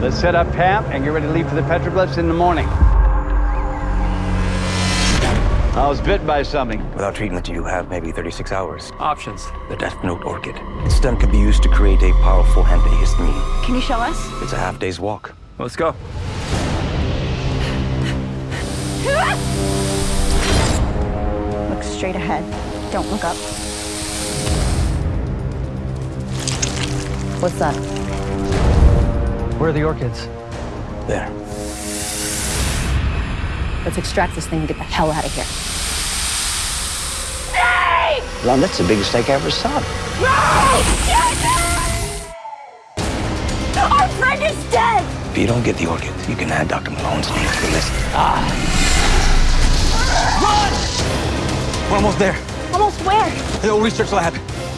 Let's set up camp and get ready to leave for the petroglyphs in the morning. I was bit by something. Without treatment, you have maybe 36 hours. Options. The Death Note Orchid. Its stem can be used to create a powerful antihistamine. Can you show us? It's a half day's walk. Let's go. Look straight ahead. Don't look up. What's that? Where are the orchids? There. Let's extract this thing and get the hell out of here. Hey! Lon, that's the biggest steak I ever saw. No! Our friend is dead! If you don't get the orchids, you can add Dr. Malone's name to the list. Ah! Run! We're almost there. Almost where? The old research lab. Hey!